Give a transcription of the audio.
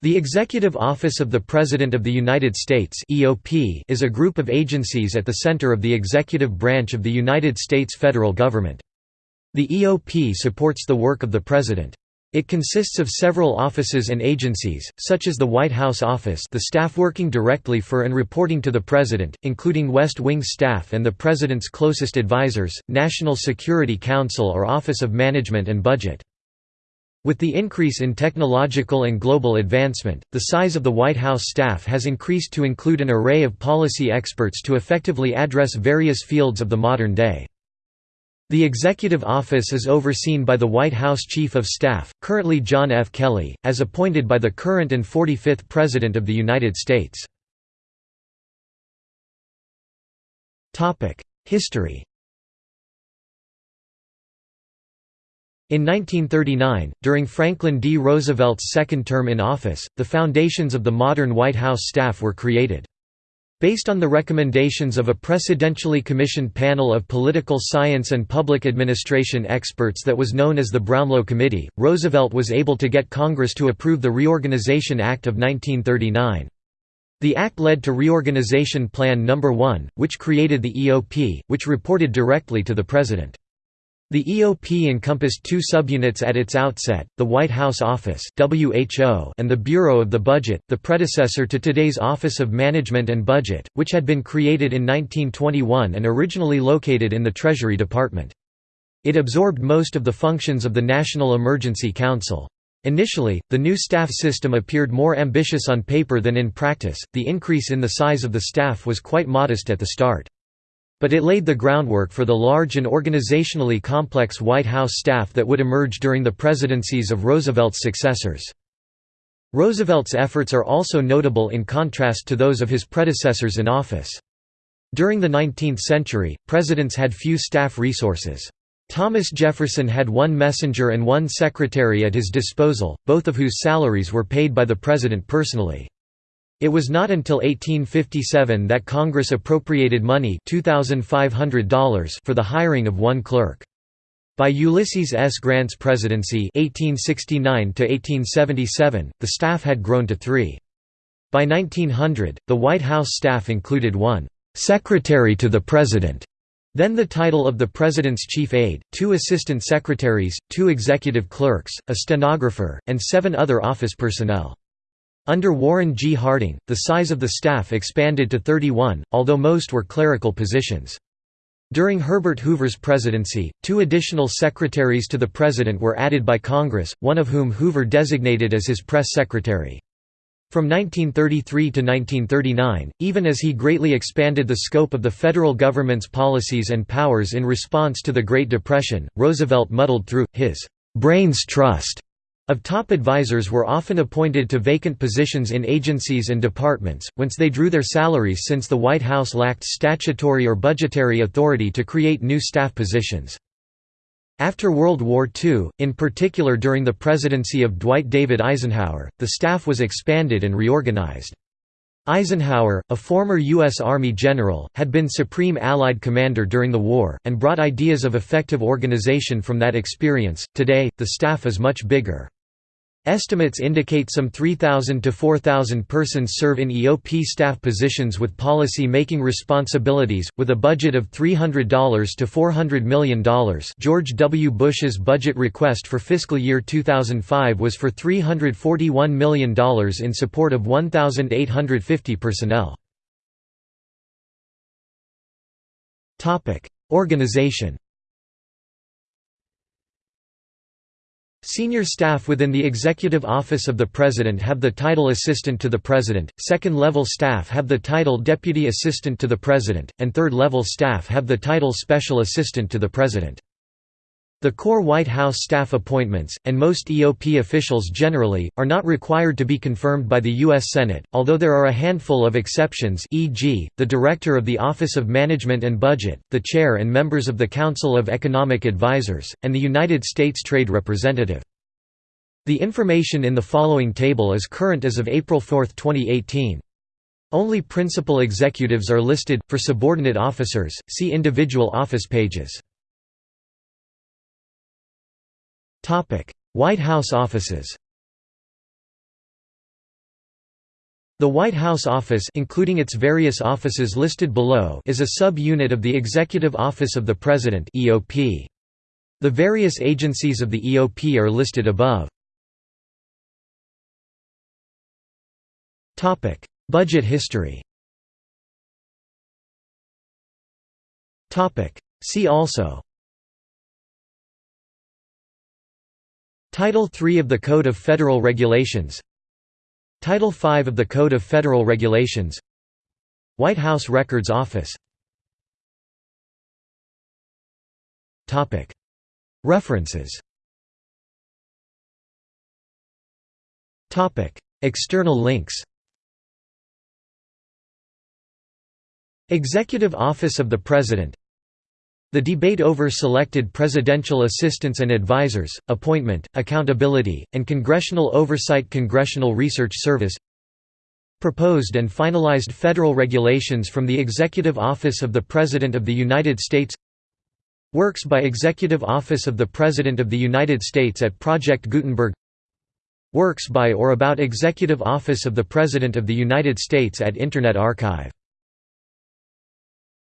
The Executive Office of the President of the United States (EOP) is a group of agencies at the center of the executive branch of the United States federal government. The EOP supports the work of the President. It consists of several offices and agencies, such as the White House Office the staff working directly for and reporting to the President, including West Wing staff and the President's closest advisors, National Security Council or Office of Management and Budget. With the increase in technological and global advancement, the size of the White House staff has increased to include an array of policy experts to effectively address various fields of the modern day. The Executive Office is overseen by the White House Chief of Staff, currently John F. Kelly, as appointed by the current and 45th President of the United States. History In 1939, during Franklin D. Roosevelt's second term in office, the foundations of the modern White House staff were created. Based on the recommendations of a presidentially commissioned panel of political science and public administration experts that was known as the Brownlow Committee, Roosevelt was able to get Congress to approve the Reorganization Act of 1939. The act led to Reorganization Plan No. 1, which created the EOP, which reported directly to the President. The EOP encompassed two subunits at its outset, the White House Office WHO and the Bureau of the Budget, the predecessor to today's Office of Management and Budget, which had been created in 1921 and originally located in the Treasury Department. It absorbed most of the functions of the National Emergency Council. Initially, the new staff system appeared more ambitious on paper than in practice, the increase in the size of the staff was quite modest at the start. But it laid the groundwork for the large and organizationally complex White House staff that would emerge during the presidencies of Roosevelt's successors. Roosevelt's efforts are also notable in contrast to those of his predecessors in office. During the 19th century, presidents had few staff resources. Thomas Jefferson had one messenger and one secretary at his disposal, both of whose salaries were paid by the president personally. It was not until 1857 that Congress appropriated money $2,500 for the hiring of one clerk. By Ulysses S. Grant's presidency 1869 the staff had grown to three. By 1900, the White House staff included one «secretary to the President», then the title of the President's chief aide, two assistant secretaries, two executive clerks, a stenographer, and seven other office personnel. Under Warren G. Harding, the size of the staff expanded to 31, although most were clerical positions. During Herbert Hoover's presidency, two additional secretaries to the president were added by Congress, one of whom Hoover designated as his press secretary. From 1933 to 1939, even as he greatly expanded the scope of the federal government's policies and powers in response to the Great Depression, Roosevelt muddled through, his «brains trust» of top advisors were often appointed to vacant positions in agencies and departments, whence they drew their salaries since the White House lacked statutory or budgetary authority to create new staff positions. After World War II, in particular during the presidency of Dwight David Eisenhower, the staff was expanded and reorganized. Eisenhower, a former U.S. Army general, had been Supreme Allied Commander during the war, and brought ideas of effective organization from that experience. Today, the staff is much bigger. Estimates indicate some 3,000 to 4,000 persons serve in EOP staff positions with policy-making responsibilities, with a budget of $300 to $400 million George W. Bush's budget request for fiscal year 2005 was for $341 million in support of 1,850 personnel. Organization Senior staff within the Executive Office of the President have the title Assistant to the President, second-level staff have the title Deputy Assistant to the President, and third-level staff have the title Special Assistant to the President. The core White House staff appointments, and most EOP officials generally, are not required to be confirmed by the U.S. Senate, although there are a handful of exceptions e.g., the Director of the Office of Management and Budget, the Chair and members of the Council of Economic Advisers, and the United States Trade Representative. The information in the following table is current as of April 4, 2018. Only principal executives are listed, for subordinate officers, see individual office pages. White House offices The White House Office including its various offices listed below is a sub-unit of the Executive Office of the President. The various agencies of the EOP are listed above. Budget history See also Title III of the Code of Federal Regulations. Title V of the Code of Federal Regulations. White House Records Office. References. External links. Executive Office of the President the debate over selected presidential assistants and advisors, appointment, accountability, and congressional oversight Congressional Research Service Proposed and finalized federal regulations from the Executive Office of the President of the United States Works by Executive Office of the President of the United States at Project Gutenberg Works by or about Executive Office of the President of the United States at Internet Archive